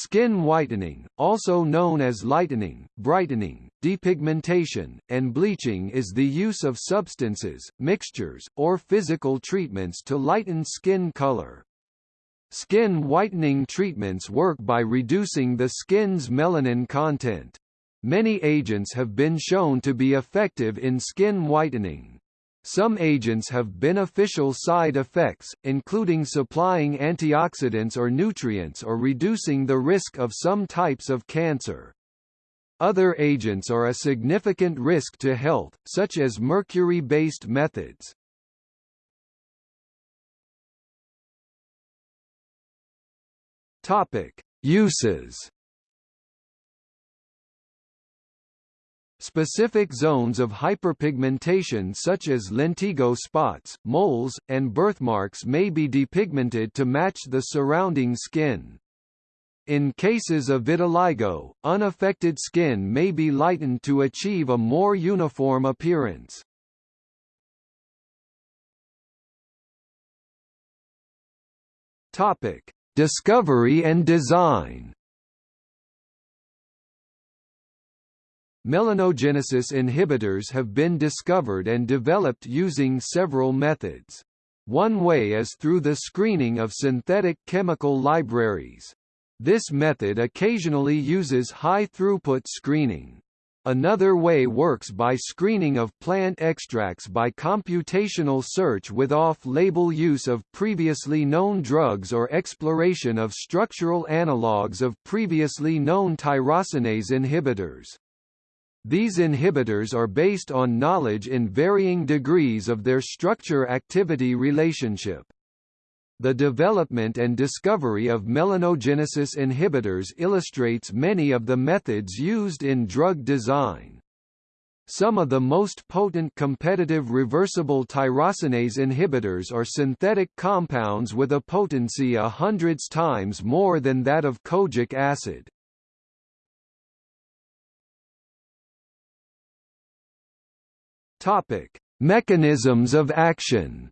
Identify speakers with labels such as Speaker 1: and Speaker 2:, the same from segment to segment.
Speaker 1: Skin whitening, also known as lightening, brightening, depigmentation, and bleaching is the use of substances, mixtures, or physical treatments to lighten skin color. Skin whitening treatments work by reducing the skin's melanin content. Many agents have been shown to be effective in skin whitening. Some agents have beneficial side effects, including supplying antioxidants or nutrients or reducing the risk of some types of cancer. Other agents are a significant risk to health, such as mercury-based methods. Topic: Uses. Specific zones of hyperpigmentation such as lentigo spots, moles, and birthmarks may be depigmented to match the surrounding skin. In cases of vitiligo, unaffected skin may be lightened to achieve a more uniform appearance. Topic: Discovery and design Melanogenesis inhibitors have been discovered and developed using several methods. One way is through the screening of synthetic chemical libraries. This method occasionally uses high-throughput screening. Another way works by screening of plant extracts by computational search with off-label use of previously known drugs or exploration of structural analogues of previously known tyrosinase inhibitors. These inhibitors are based on knowledge in varying degrees of their structure-activity relationship. The development and discovery of melanogenesis inhibitors illustrates many of the methods used in drug design. Some of the most potent competitive reversible tyrosinase inhibitors are synthetic compounds with a potency a hundreds times more than that of kojic acid. Topic: Mechanisms of action.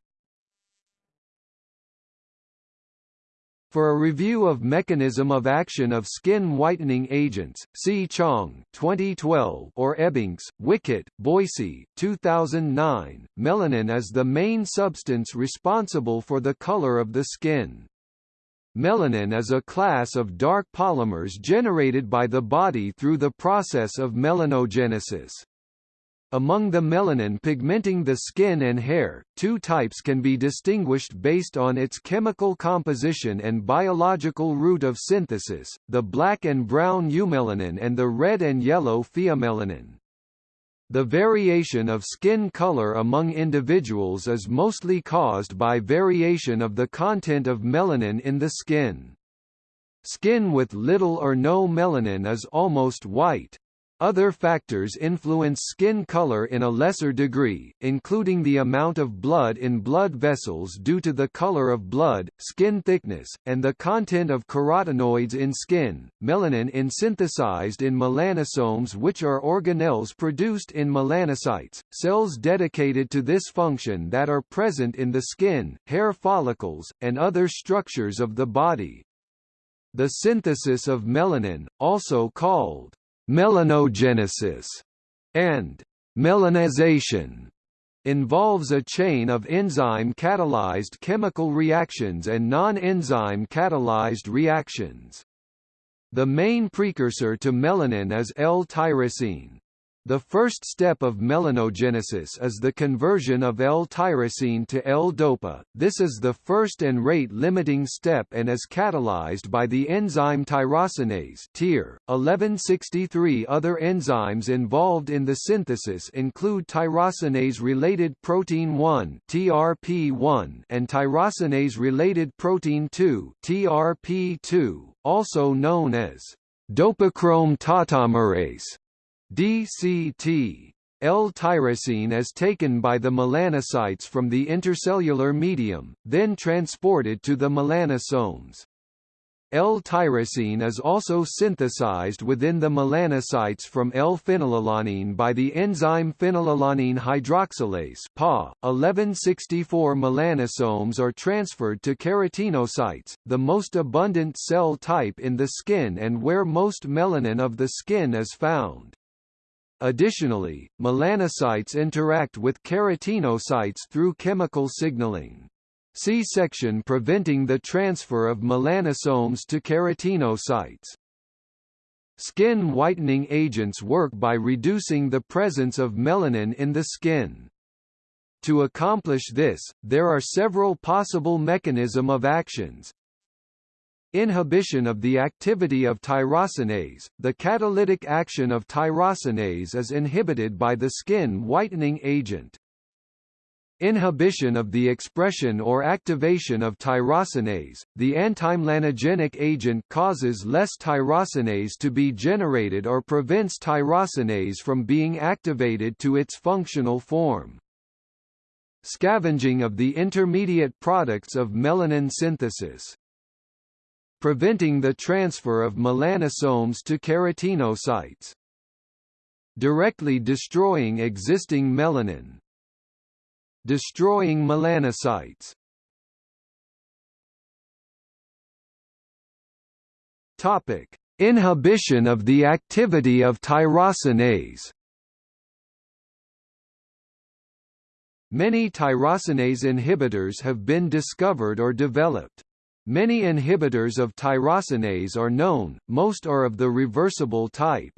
Speaker 1: For a review of mechanism of action of skin whitening agents, see Chong 2012 or Ebanks, Wickett, Boissy 2009. Melanin is the main substance responsible for the color of the skin. Melanin is a class of dark polymers generated by the body through the process of melanogenesis. Among the melanin pigmenting the skin and hair, two types can be distinguished based on its chemical composition and biological route of synthesis, the black and brown eumelanin and the red and yellow pheomelanin. The variation of skin color among individuals is mostly caused by variation of the content of melanin in the skin. Skin with little or no melanin is almost white, other factors influence skin color in a lesser degree, including the amount of blood in blood vessels due to the color of blood, skin thickness, and the content of carotenoids in skin. Melanin is synthesized in melanosomes which are organelles produced in melanocytes, cells dedicated to this function that are present in the skin, hair follicles, and other structures of the body. The synthesis of melanin, also called melanogenesis, and melanization involves a chain of enzyme-catalyzed chemical reactions and non-enzyme catalyzed reactions. The main precursor to melanin is L-tyrosine. The first step of melanogenesis is the conversion of L-tyrosine to L-dopa. This is the first and rate-limiting step and is catalyzed by the enzyme tyrosinase (TYR). 1163 other enzymes involved in the synthesis include tyrosinase-related protein 1 (TRP1) and tyrosinase-related protein 2 (TRP2), also known as dopachrome tautomerase. DCT L-tyrosine is taken by the melanocytes from the intercellular medium, then transported to the melanosomes. L-tyrosine is also synthesized within the melanocytes from L-phenylalanine by the enzyme phenylalanine hydroxylase PA. 1164 melanosomes are transferred to keratinocytes, the most abundant cell type in the skin and where most melanin of the skin is found. Additionally, melanocytes interact with keratinocytes through chemical signaling. See section preventing the transfer of melanosomes to keratinocytes. Skin whitening agents work by reducing the presence of melanin in the skin. To accomplish this, there are several possible mechanism of actions. Inhibition of the activity of tyrosinase – The catalytic action of tyrosinase is inhibited by the skin whitening agent. Inhibition of the expression or activation of tyrosinase, the antimelanogenic agent causes less tyrosinase to be generated or prevents tyrosinase from being activated to its functional form. Scavenging of the intermediate products of melanin synthesis. Preventing the transfer of melanosomes to keratinocytes. Directly destroying existing melanin, destroying melanocytes. Topic: Inhibition of the activity of tyrosinase. Many tyrosinase inhibitors have been discovered or developed. Many inhibitors of tyrosinase are known, most are of the reversible type.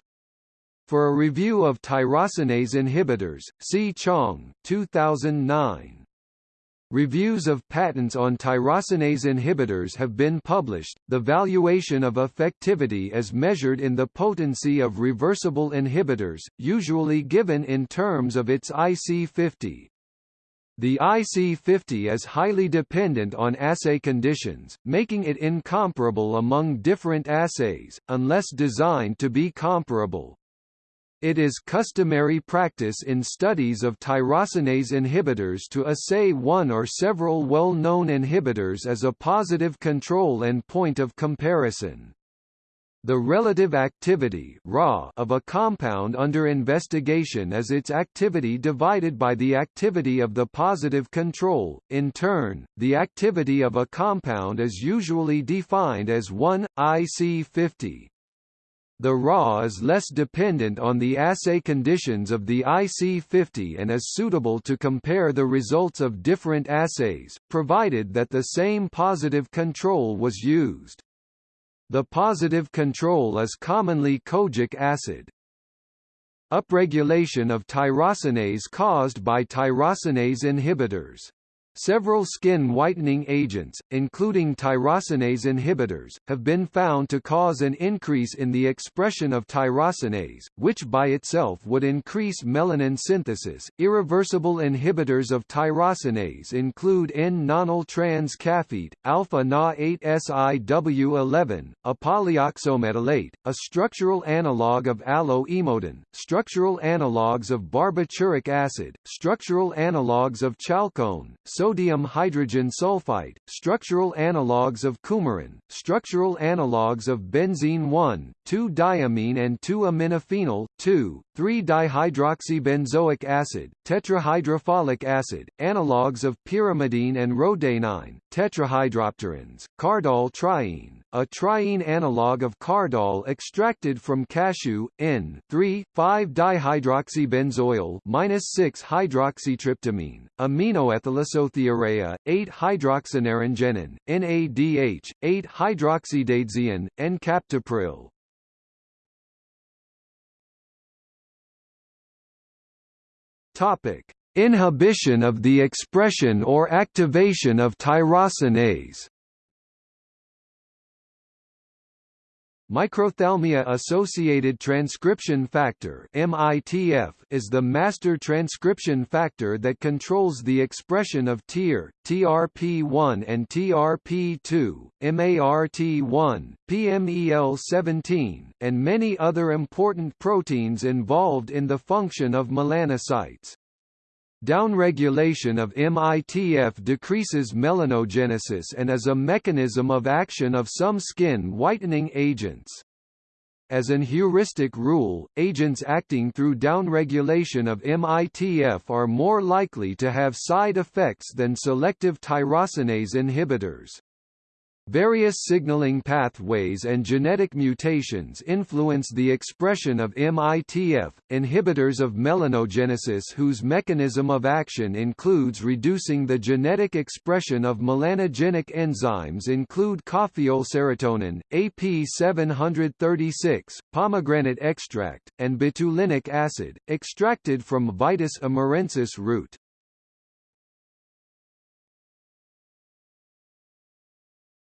Speaker 1: For a review of tyrosinase inhibitors, see Chong, 2009. Reviews of patents on tyrosinase inhibitors have been published. The valuation of effectivity is measured in the potency of reversible inhibitors, usually given in terms of its IC50. The IC50 is highly dependent on assay conditions, making it incomparable among different assays, unless designed to be comparable. It is customary practice in studies of tyrosinase inhibitors to assay one or several well-known inhibitors as a positive control and point of comparison. The relative activity of a compound under investigation is its activity divided by the activity of the positive control. In turn, the activity of a compound is usually defined as 1 IC50. The RA is less dependent on the assay conditions of the IC50 and is suitable to compare the results of different assays, provided that the same positive control was used. The positive control is commonly kojic acid. Upregulation of tyrosinase caused by tyrosinase inhibitors Several skin whitening agents, including tyrosinase inhibitors, have been found to cause an increase in the expression of tyrosinase, which by itself would increase melanin synthesis. Irreversible inhibitors of tyrosinase include N-nonyl trans caffeate, alpha Na8-SIW11, a polyoxometalate, a structural analog of alloemodin, structural analogues of barbituric acid, structural analogues of chalcone, so sodium hydrogen sulfite, structural analogues of coumarin, structural analogues of benzene 1, 2-diamine and 2-aminophenol, 2, 3-dihydroxybenzoic acid, tetrahydrofolic acid, analogues of pyrimidine and rhodanine, tetrahydropterins, cardol triene, a triene analog of cardol extracted from cashew, N3,5-dihydroxybenzoyl -6-hydroxytryptamine, aminoethyllisothiourea, 8-hydroxynaringenin, NADH, 8-hydroxydaidzein, N-captopril. Topic: Inhibition of the expression or activation of tyrosinase. Microphthalmia-associated transcription factor (MITF) is the master transcription factor that controls the expression of TYR, TRP1 and TRP2, MART1, PMEL17, and many other important proteins involved in the function of melanocytes. Downregulation of MITF decreases melanogenesis and is a mechanism of action of some skin whitening agents. As an heuristic rule, agents acting through downregulation of MITF are more likely to have side effects than selective tyrosinase inhibitors. Various signaling pathways and genetic mutations influence the expression of MITF, inhibitors of melanogenesis whose mechanism of action includes reducing the genetic expression of melanogenic enzymes include caffeoylserotonin, AP736, pomegranate extract, and betulinic acid, extracted from Vitis amurensis root.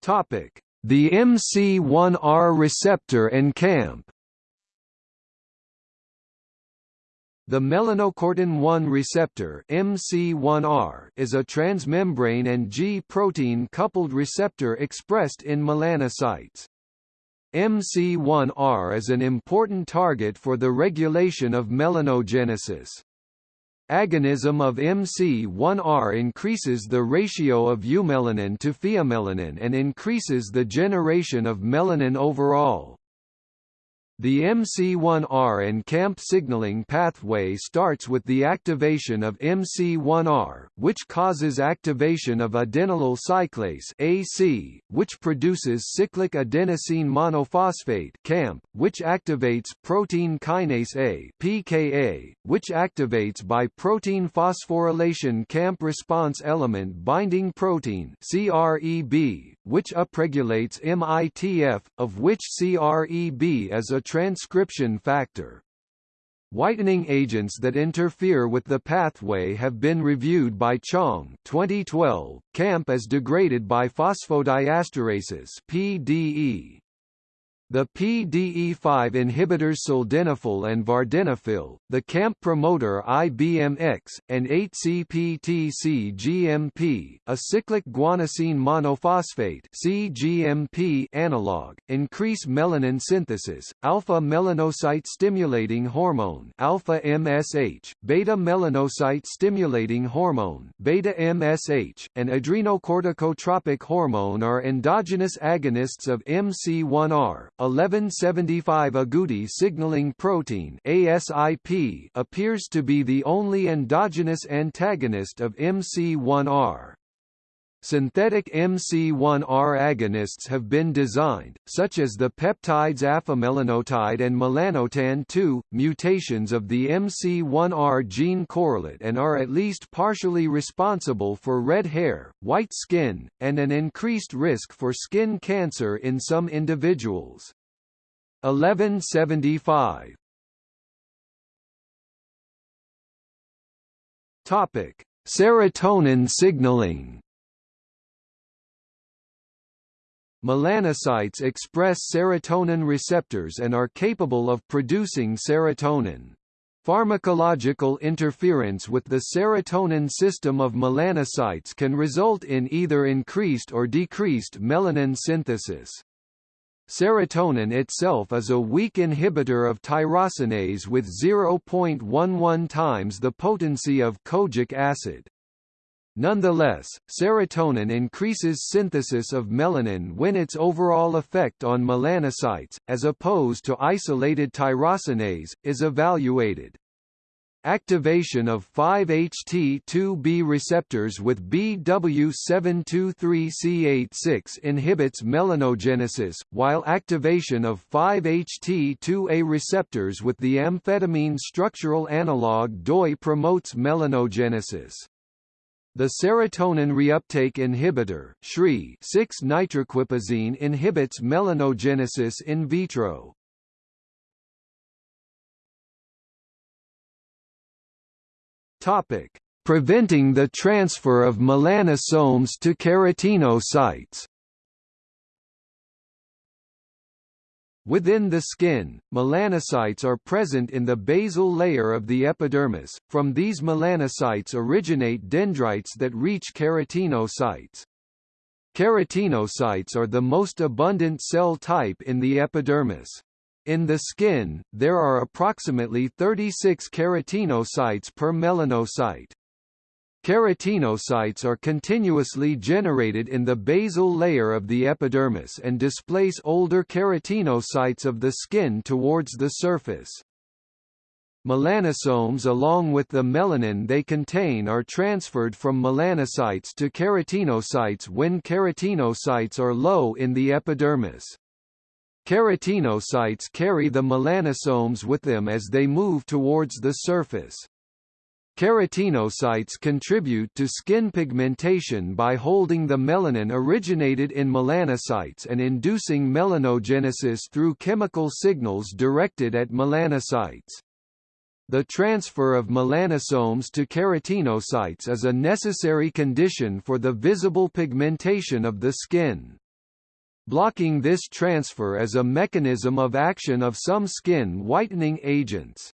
Speaker 1: Topic: The MC1R receptor and CAMP. The melanocortin-1 receptor MC1R is a transmembrane and G-protein coupled receptor expressed in melanocytes. MC1R is an important target for the regulation of melanogenesis. Agonism of MC1R increases the ratio of eumelanin to pheomelanin and increases the generation of melanin overall. The MC1R and CAMP signaling pathway starts with the activation of MC1R, which causes activation of adenylyl cyclase AC, which produces cyclic adenosine monophosphate CAMP, which activates protein kinase A PKA, which activates by protein phosphorylation CAMP response element binding protein CREB, which upregulates MITF, of which CREB is a transcription factor. Whitening agents that interfere with the pathway have been reviewed by Chong 2012. CAMP as degraded by phosphodiesterases PDE. The PDE5 inhibitors sildenafil and vardenafil, the CAMP promoter IBMX, and 8-CPTC-GMP, a cyclic guanosine monophosphate CGMP analog, increase melanin synthesis, alpha melanocyte stimulating hormone alpha MSH, beta melanocyte stimulating hormone beta MSH, and adrenocorticotropic hormone are endogenous agonists of MC1R. 1175 agouti signaling protein ASIP appears to be the only endogenous antagonist of MC1R. Synthetic MC1R agonists have been designed, such as the peptides afamelanotide and melanotan-2, mutations of the MC1R gene correlate and are at least partially responsible for red hair, white skin, and an increased risk for skin cancer in some individuals. 1175 Topic: Serotonin signaling Melanocytes express serotonin receptors and are capable of producing serotonin. Pharmacological interference with the serotonin system of melanocytes can result in either increased or decreased melanin synthesis. Serotonin itself is a weak inhibitor of tyrosinase with 0.11 times the potency of kojic acid. Nonetheless, serotonin increases synthesis of melanin when its overall effect on melanocytes, as opposed to isolated tyrosinase, is evaluated. Activation of 5-HT2B receptors with BW723C86 inhibits melanogenesis, while activation of 5-HT2A receptors with the amphetamine structural analog DOI promotes melanogenesis. The serotonin reuptake inhibitor SSRI 6-nitroquipazine inhibits melanogenesis in vitro. Topic: Preventing the transfer of melanosomes to keratinocytes. Within the skin, melanocytes are present in the basal layer of the epidermis. From these melanocytes originate dendrites that reach keratinocytes. Keratinocytes are the most abundant cell type in the epidermis. In the skin, there are approximately 36 keratinocytes per melanocyte. Keratinocytes are continuously generated in the basal layer of the epidermis and displace older keratinocytes of the skin towards the surface. Melanosomes along with the melanin they contain are transferred from melanocytes to keratinocytes when keratinocytes are low in the epidermis. Keratinocytes carry the melanosomes with them as they move towards the surface. Keratinocytes contribute to skin pigmentation by holding the melanin originated in melanocytes and inducing melanogenesis through chemical signals directed at melanocytes. The transfer of melanosomes to keratinocytes is a necessary condition for the visible pigmentation of the skin. Blocking this transfer is a mechanism of action of some skin whitening agents.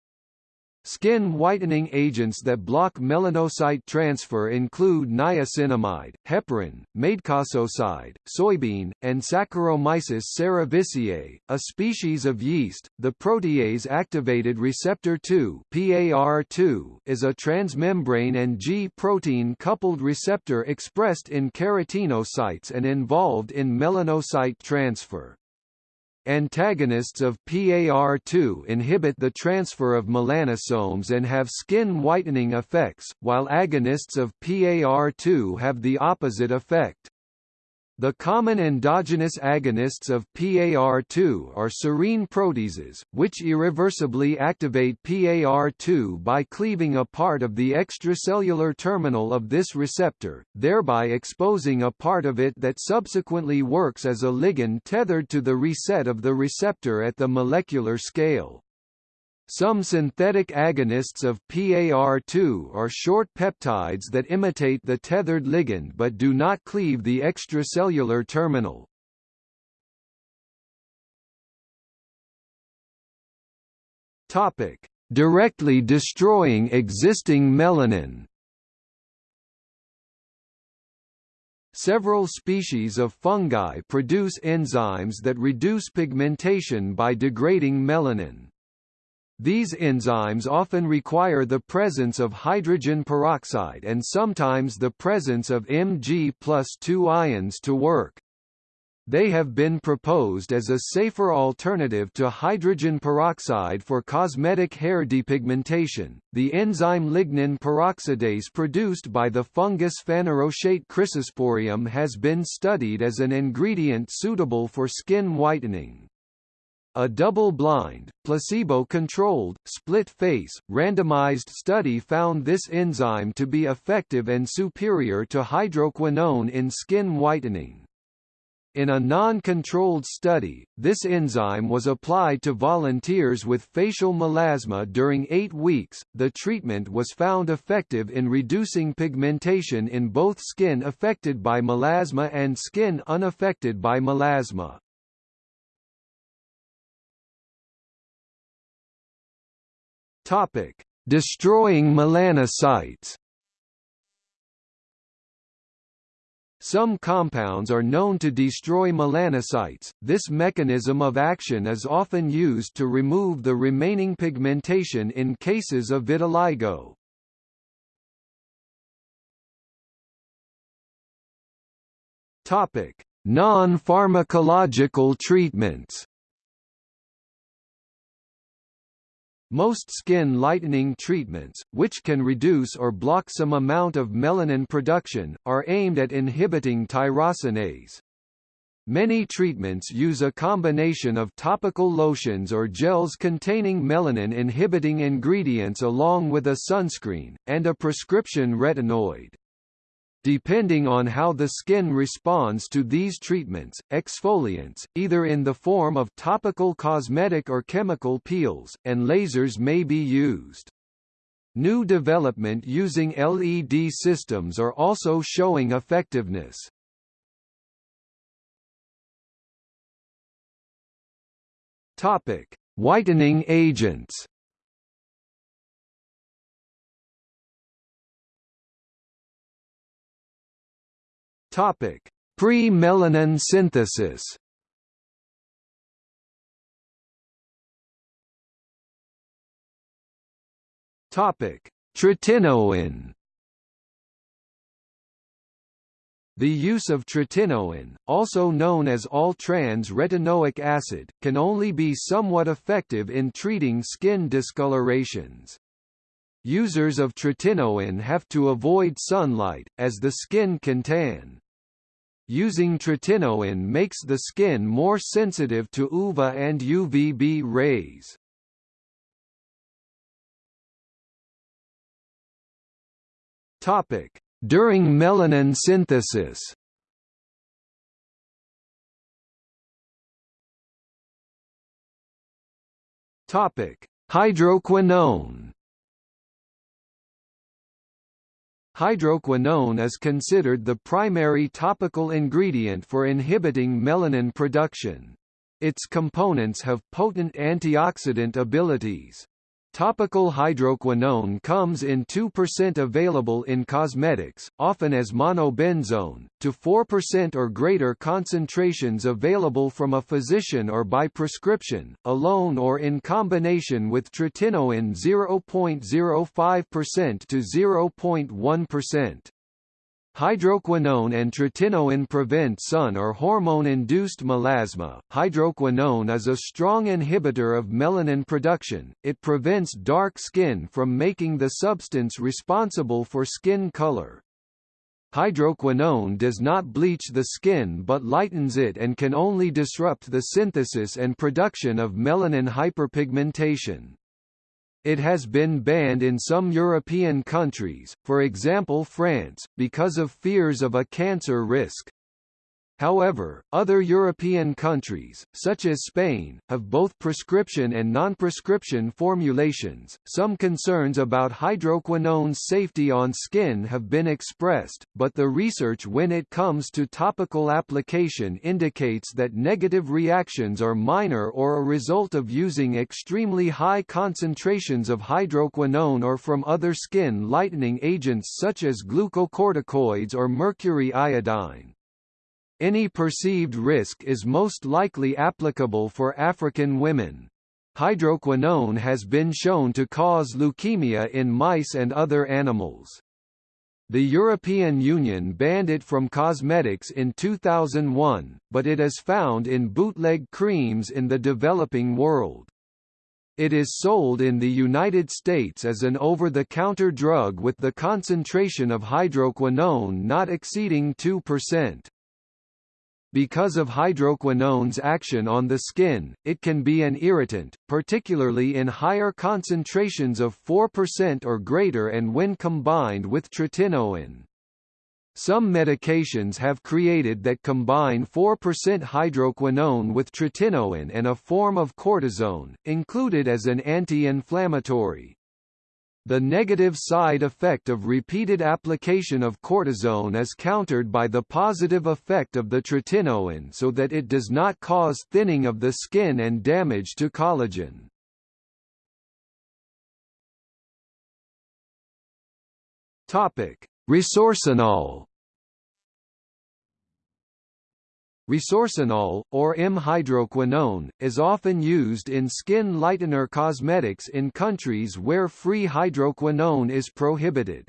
Speaker 1: Skin whitening agents that block melanocyte transfer include niacinamide, heparin, madecassoside, soybean, and Saccharomyces cerevisiae, a species of yeast. The protease activated receptor 2 (PAR2) is a transmembrane and G-protein coupled receptor expressed in keratinocytes and involved in melanocyte transfer. Antagonists of PAR2 inhibit the transfer of melanosomes and have skin whitening effects, while agonists of PAR2 have the opposite effect. The common endogenous agonists of PAR2 are serine proteases, which irreversibly activate PAR2 by cleaving a part of the extracellular terminal of this receptor, thereby exposing a part of it that subsequently works as a ligand tethered to the reset of the receptor at the molecular scale. Some synthetic agonists of PAR2 are short peptides that imitate the tethered ligand but do not cleave the extracellular terminal. Topic: Directly destroying existing melanin. Several species of fungi produce enzymes that reduce pigmentation by degrading melanin. These enzymes often require the presence of hydrogen peroxide and sometimes the presence of Mg plus 2 ions to work. They have been proposed as a safer alternative to hydrogen peroxide for cosmetic hair depigmentation. The enzyme lignin peroxidase produced by the fungus Phanerochaete chrysosporium has been studied as an ingredient suitable for skin whitening. A double-blind, placebo-controlled, split-face, randomized study found this enzyme to be effective and superior to hydroquinone in skin whitening. In a non-controlled study, this enzyme was applied to volunteers with facial melasma during eight weeks. The treatment was found effective in reducing pigmentation in both skin affected by melasma and skin unaffected by melasma. Topic: Destroying melanocytes. Some compounds are known to destroy melanocytes. This mechanism of action is often used to remove the remaining pigmentation in cases of vitiligo. Topic: Non-pharmacological treatments. Most skin lightening treatments, which can reduce or block some amount of melanin production, are aimed at inhibiting tyrosinase. Many treatments use a combination of topical lotions or gels containing melanin-inhibiting ingredients along with a sunscreen, and a prescription retinoid. Depending on how the skin responds to these treatments, exfoliants, either in the form of topical cosmetic or chemical peels, and lasers may be used. New development using LED systems are also showing effectiveness. Topic: Whitening agents. Topic: Pre-melanin synthesis. Topic: Tretinoin. The use of tretinoin, also known as all-trans retinoic acid, can only be somewhat effective in treating skin discolorations. Users of tretinoin have to avoid sunlight, as the skin can tan. Using tretinoin makes the skin more sensitive to UVA and UVB rays. During melanin synthesis. Topic: Hydroquinone. Hydroquinone is considered the primary topical ingredient for inhibiting melanin production. Its components have potent antioxidant abilities. Topical hydroquinone comes in 2% available in cosmetics, often as monobenzone, to 4% or greater concentrations available from a physician or by prescription, alone or in combination with tretinoin 0.05% to 0.1%. Hydroquinone and tretinoin prevent sun or hormone-induced melasma. Hydroquinone is a strong inhibitor of melanin production. It prevents dark skin from making the substance responsible for skin color. Hydroquinone does not bleach the skin but lightens it and can only disrupt the synthesis and production of melanin hyperpigmentation. It has been banned in some European countries, for example France, because of fears of a cancer risk. However, other European countries, such as Spain, have both prescription and non-prescription formulations. Some concerns about hydroquinone's safety on skin have been expressed, but the research when it comes to topical application indicates that negative reactions are minor or a result of using extremely high concentrations of hydroquinone or from other skin lightening agents such as glucocorticoids or mercury iodine. Any perceived risk is most likely applicable for African women. Hydroquinone has been shown to cause leukemia in mice and other animals. The European Union banned it from cosmetics in 2001, but it is found in bootleg creams in the developing world. It is sold in the United States as an over-the-counter drug with the concentration of hydroquinone not exceeding 2%. Because of hydroquinone's action on the skin, it can be an irritant, particularly in higher concentrations of 4% or greater and when combined with tretinoin. Some medications have created that combine 4% hydroquinone with tretinoin and a form of cortisone, included as an anti-inflammatory. The negative side effect of repeated application of cortisone is countered by the positive effect of the tretinoin so that it does not cause thinning of the skin and damage to collagen. Resorcinol Resorcinol, or M-hydroquinone, is often used in skin lightener cosmetics in countries where free hydroquinone is prohibited.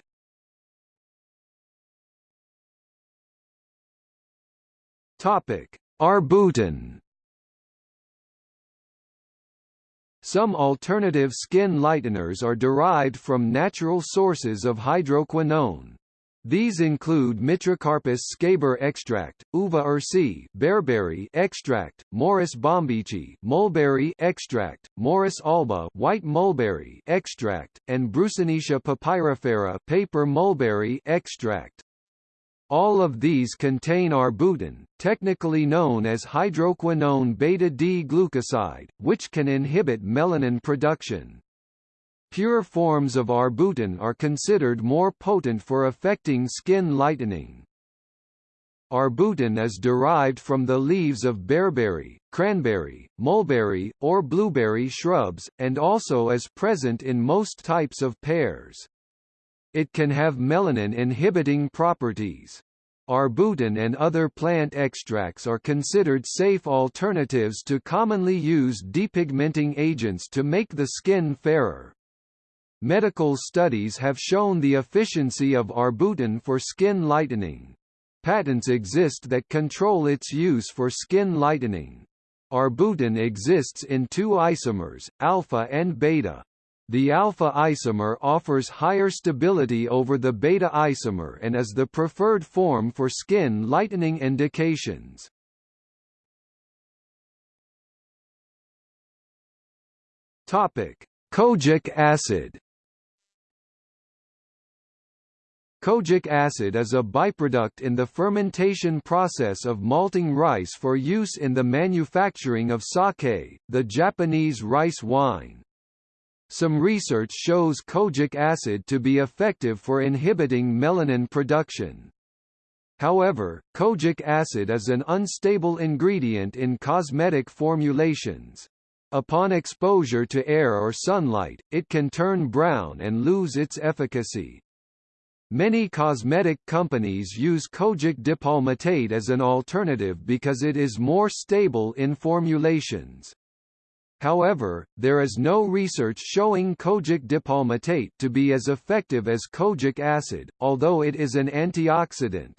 Speaker 1: Topic: Arbutin. Some alternative skin lighteners are derived from natural sources of hydroquinone. These include Mitracarpus scaber extract, uva ursi bearberry extract, Morus bombyci mulberry extract, Morus alba white mulberry extract, and Broussonetia papyrifera paper mulberry extract. All of these contain arbutin, technically known as hydroquinone beta-D glucoside, which can inhibit melanin production. Pure forms of arbutin are considered more potent for affecting skin lightening. Arbutin is derived from the leaves of bearberry, cranberry, mulberry, or blueberry shrubs, and also is present in most types of pears. It can have melanin-inhibiting properties. Arbutin and other plant extracts are considered safe alternatives to commonly used depigmenting agents to make the skin fairer. Medical studies have shown the efficiency of arbutin for skin lightening. Patents exist that control its use for skin lightening. Arbutin exists in two isomers, alpha and beta. The alpha isomer offers higher stability over the beta isomer and is the preferred form for skin lightening indications. Topic: Kojic acid. Kojic acid is a byproduct in the fermentation process of malting rice for use in the manufacturing of sake, the Japanese rice wine. Some research shows kojic acid to be effective for inhibiting melanin production. However, kojic acid is an unstable ingredient in cosmetic formulations. Upon exposure to air or sunlight, it can turn brown and lose its efficacy. Many cosmetic companies use kojic dipalmitate as an alternative because it is more stable in formulations. However, there is no research showing kojic dipalmitate to be as effective as kojic acid, although it is an antioxidant.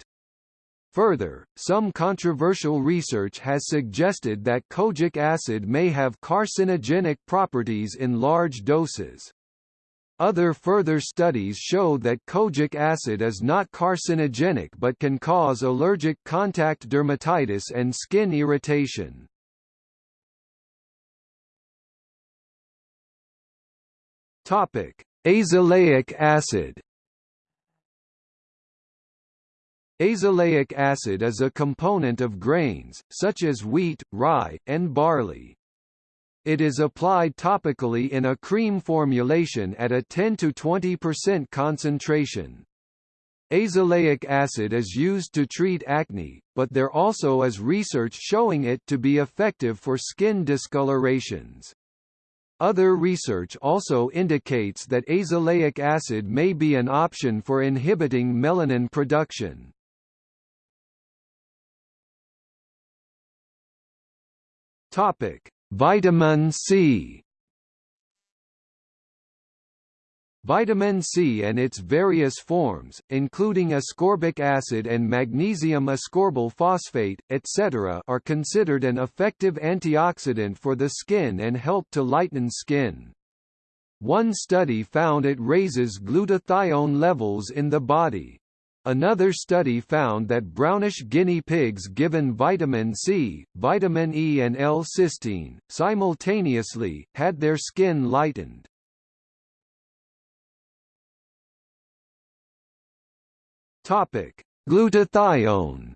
Speaker 1: Further, some controversial research has suggested that kojic acid may have carcinogenic properties in large doses. Other further studies show that kojic acid is not carcinogenic but can cause allergic contact dermatitis and skin irritation. Topic: Azelaic acid. Azelaic acid is a component of grains, such as wheat, rye, and barley. It is applied topically in a cream formulation at a 10–20% concentration. Azelaic acid is used to treat acne, but there also is research showing it to be effective for skin discolorations. Other research also indicates that azelaic acid may be an option for inhibiting melanin production. Topic: Vitamin C Vitamin C and its various forms, including ascorbic acid and magnesium ascorbyl phosphate, etc. are considered an effective antioxidant for the skin and help to lighten skin. One study found it raises glutathione levels in the body. Another study found that brownish guinea pigs given vitamin C, vitamin E and L-cysteine, simultaneously, had their skin lightened. Glutathione.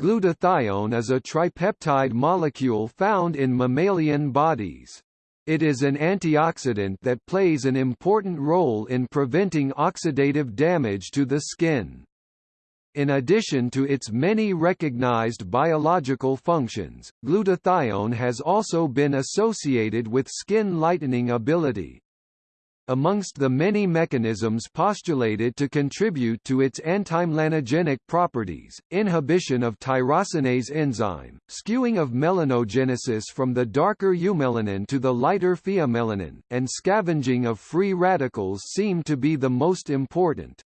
Speaker 1: Glutathione is a tripeptide molecule found in mammalian bodies. It is an antioxidant that plays an important role in preventing oxidative damage to the skin. In addition to its many recognized biological functions, glutathione has also been associated with skin lightening ability. Amongst the many mechanisms postulated to contribute to its antimelanogenic properties, inhibition of tyrosinase enzyme, skewing of melanogenesis from the darker eumelanin to the lighter pheomelanin, and scavenging of free radicals seem to be the most important.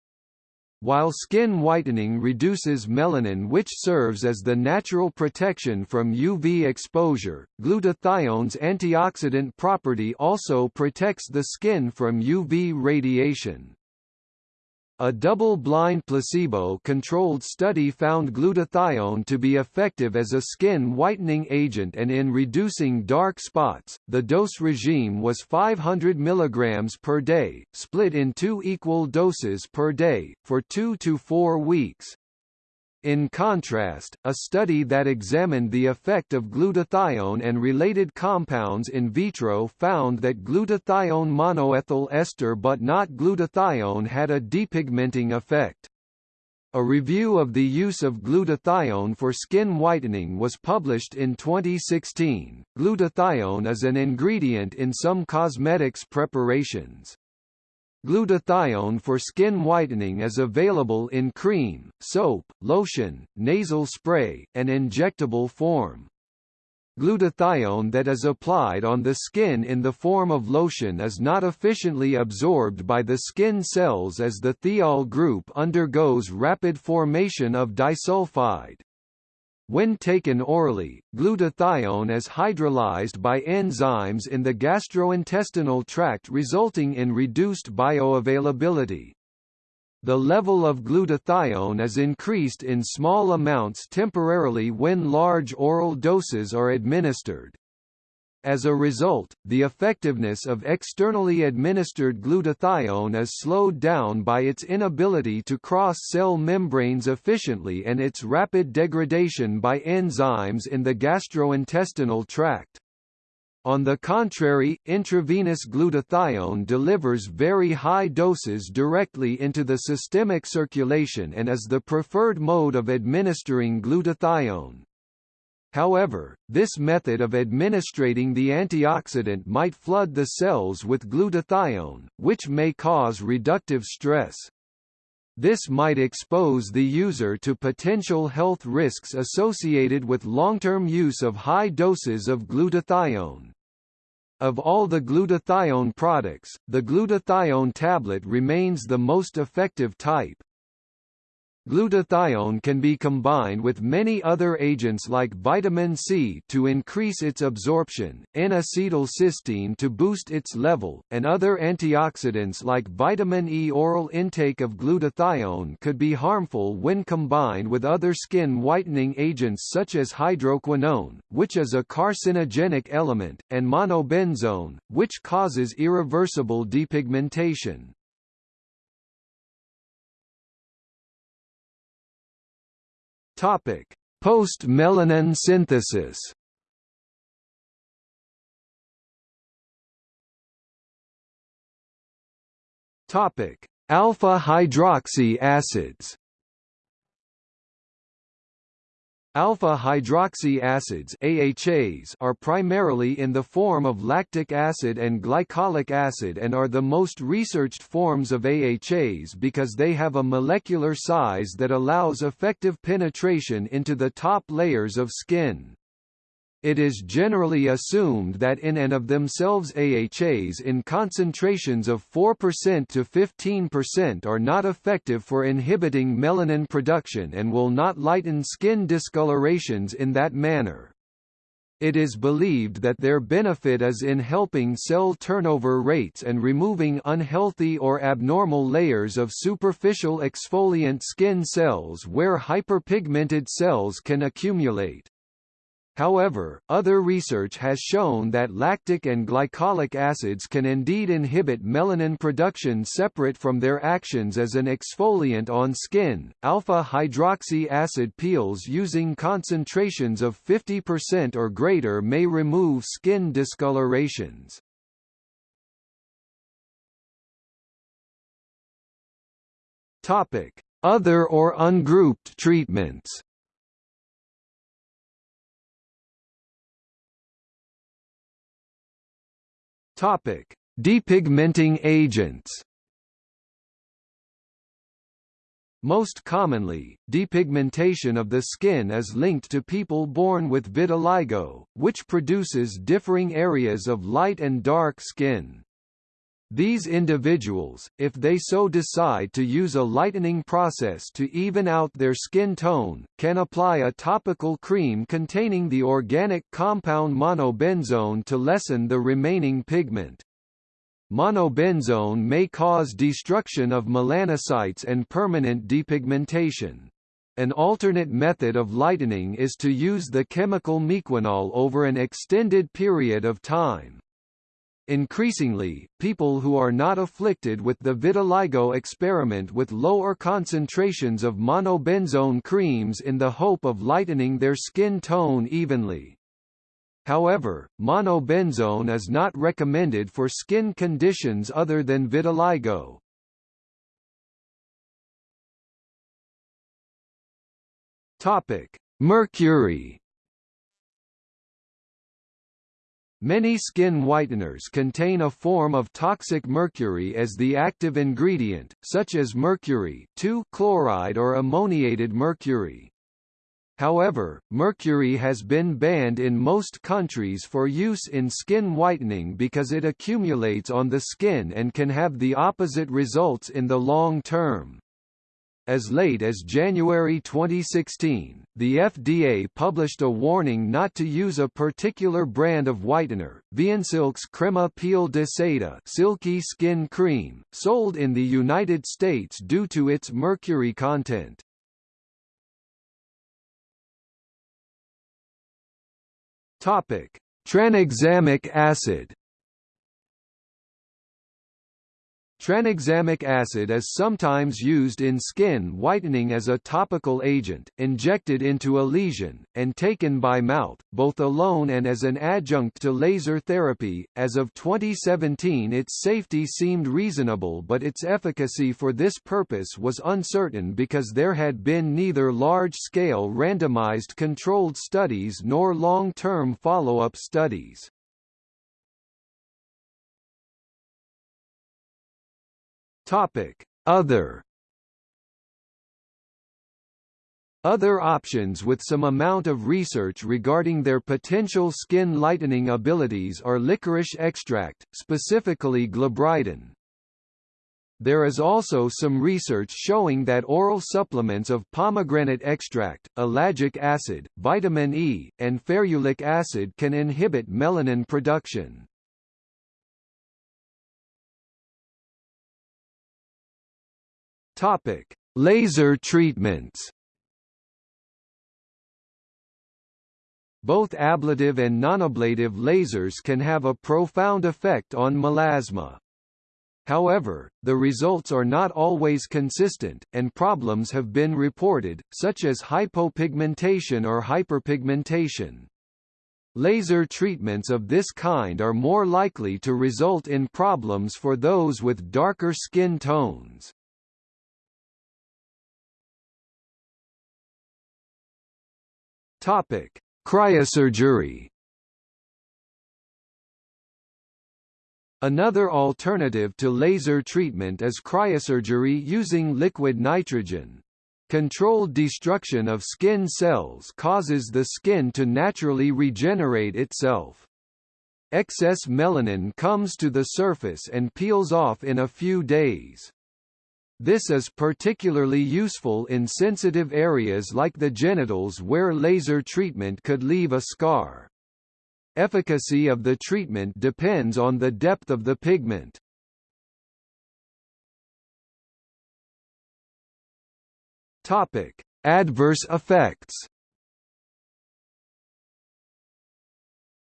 Speaker 1: While skin whitening reduces melanin which serves as the natural protection from UV exposure, glutathione's antioxidant property also protects the skin from UV radiation. A double-blind placebo-controlled study found glutathione to be effective as a skin whitening agent and in reducing dark spots. The dose regime was 500 mg per day, split in two equal doses per day, for 2 to 4 weeks. In contrast, a study that examined the effect of glutathione and related compounds in vitro found that glutathione monoethyl ester but not glutathione had a depigmenting effect. A review of the use of glutathione for skin whitening was published in 2016. Glutathione is an ingredient in some cosmetics preparations. Glutathione for skin whitening is available in cream, soap, lotion, nasal spray, and injectable form. Glutathione that is applied on the skin in the form of lotion is not efficiently absorbed by the skin cells as the thiol group undergoes rapid formation of disulfide. When taken orally, glutathione is hydrolyzed by enzymes in the gastrointestinal tract resulting in reduced bioavailability. The level of glutathione is increased in small amounts temporarily when large oral doses are administered. As a result, the effectiveness of externally administered glutathione is slowed down by its inability to cross cell membranes efficiently and its rapid degradation by enzymes in the gastrointestinal tract. On the contrary, intravenous glutathione delivers very high doses directly into the systemic circulation and is the preferred mode of administering glutathione. However, this method of administrating the antioxidant might flood the cells with glutathione, which may cause reductive stress. This might expose the user to potential health risks associated with long-term use of high doses of glutathione. Of all the glutathione products, the glutathione tablet remains the most effective type. Glutathione can be combined with many other agents like vitamin C to increase its absorption, N-acetylcysteine to boost its level, and other antioxidants like vitamin E. Oral intake of glutathione could be harmful when combined with other skin whitening agents such as hydroquinone, which is a carcinogenic element, and monobenzone, which causes irreversible depigmentation. Topic: Post-melanin synthesis. Topic: Alpha hydroxy acids. Alpha-hydroxy acids AHAs are primarily in the form of lactic acid and glycolic acid and are the most researched forms of AHAs because they have a molecular size that allows effective penetration into the top layers of skin. It is generally assumed that in and of themselves AHAs in concentrations of 4% to 15% are not effective for inhibiting melanin production and will not lighten skin discolorations in that manner. It is believed that their benefit is in helping cell turnover rates and removing unhealthy or abnormal layers of superficial exfoliant skin cells where hyperpigmented cells can accumulate. However, other research has shown that lactic and glycolic acids can indeed inhibit melanin production separate from their actions as an exfoliant on skin. Alpha hydroxy acid peels using concentrations of 50% or greater may remove skin discolorations. Topic: Other or ungrouped treatments. Topic: Depigmenting agents. Most commonly, depigmentation of the skin is linked to people born with vitiligo, which produces differing areas of light and dark skin. These individuals, if they so decide to use a lightening process to even out their skin tone, can apply a topical cream containing the organic compound monobenzone to lessen the remaining pigment. Monobenzone may cause destruction of melanocytes and permanent depigmentation. An alternate method of lightening is to use the chemical mequinol over an extended period of time. Increasingly, people who are not afflicted with the vitiligo experiment with lower concentrations of monobenzone creams in the hope of lightening their skin tone evenly. However, monobenzone is not recommended for skin conditions other than vitiligo. Topic: Mercury Many skin whiteners contain a form of toxic mercury as the active ingredient, such as mercury chloride or ammoniated mercury. However, mercury has been banned in most countries for use in skin whitening because it accumulates on the skin and can have the opposite results in the long term. As late as January 2016, the FDA published a warning not to use a particular brand of whitener, Viansilk's Crema Piel de Seda silky skin cream, sold in the United States due to its mercury content. Topic: Tranexamic acid. Tranexamic acid is sometimes used in skin whitening as a topical agent, injected into a lesion, and taken by mouth, both alone and as an adjunct to laser therapy. As of 2017, its safety seemed reasonable, but its efficacy for this purpose was uncertain because there had been neither large scale randomized controlled studies nor long term follow up studies. Topic: Other Other options with some amount of research regarding their potential skin lightening abilities are licorice extract, specifically glabridin. There is also some research showing that oral supplements of pomegranate extract, ellagic acid, vitamin E, and ferulic acid can inhibit melanin production. Topic: Laser treatments. Both ablative and nonablative lasers can have a profound effect on melasma. However, the results are not always consistent, and problems have been reported, such as hypopigmentation or hyperpigmentation. Laser treatments of this kind are more likely to result in problems for those with darker skin tones. Topic: Cryosurgery. Another alternative to laser treatment is cryosurgery using liquid nitrogen. Controlled destruction of skin cells causes the skin to naturally regenerate itself. Excess melanin comes to the surface and peels off in a few days. This is particularly useful in sensitive areas like the genitals where laser treatment could leave a scar. Efficacy of the treatment depends on the depth of the pigment. Topic: Adverse effects.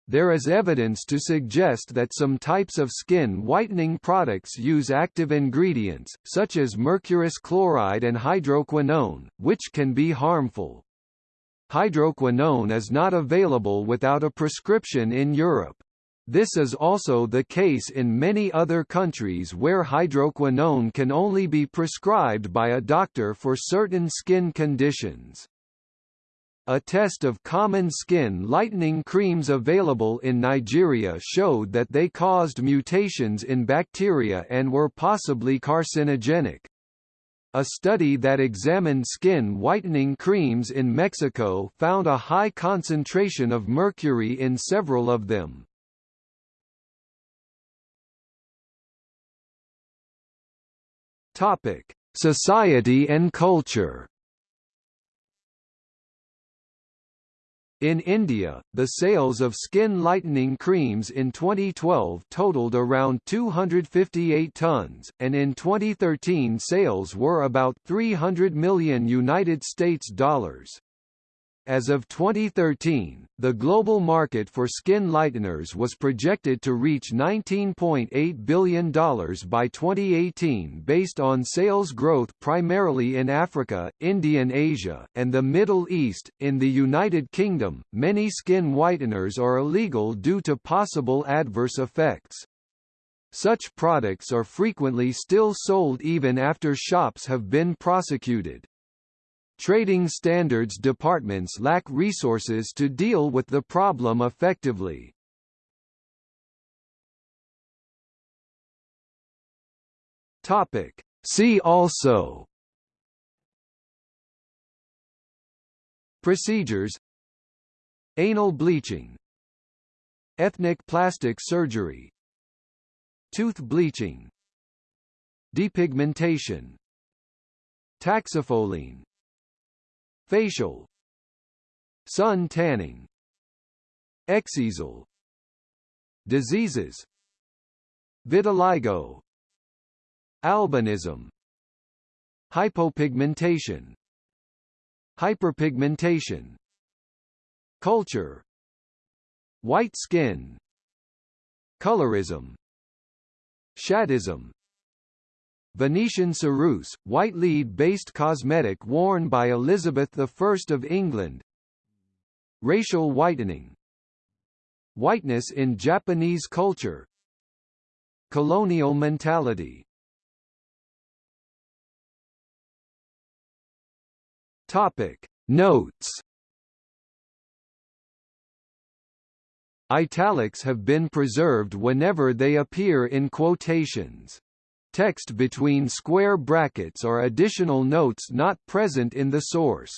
Speaker 1: There is evidence to suggest that some types of skin whitening products use active ingredients, such as mercurous chloride and hydroquinone, which can be harmful. Hydroquinone is not available without a prescription in Europe. This is also the case in many other countries where hydroquinone can only be prescribed by a doctor for certain skin conditions. A test of common skin lightening creams available in Nigeria showed that they caused mutations in bacteria and were possibly carcinogenic. A study that examined skin whitening creams in Mexico found a high concentration of mercury in several of them. Topic: Society and culture. In India, the sales of skin lightening creams in 2012 totaled around 258 tons, and in 2013 sales were about 300 million United States dollars. As of 2013, the global market for skin lighteners was projected to reach $19.8 billion by 2018 based on sales growth primarily in Africa, Indian Asia, and the Middle East. In the United Kingdom, many skin whiteners are illegal due to possible adverse effects. Such products are frequently still sold even after shops have been prosecuted. Trading standards departments lack resources to deal with the problem effectively. Topic. See also. Procedures. Anal bleaching. Ethnic plastic surgery. Tooth bleaching. Depigmentation. Taxifolin Facial. Sun tanning. Exisal Diseases. Vitiligo. Albinism. Hypopigmentation. Hyperpigmentation. Culture. White skin. Colorism. Shadeism Venetian ceruse, white lead-based cosmetic worn by Elizabeth I of England. Racial whitening. Whiteness in Japanese culture. Colonial mentality. Topic. Notes. Italics have been preserved whenever they appear in quotations. Text between square brackets or additional notes not present in the source.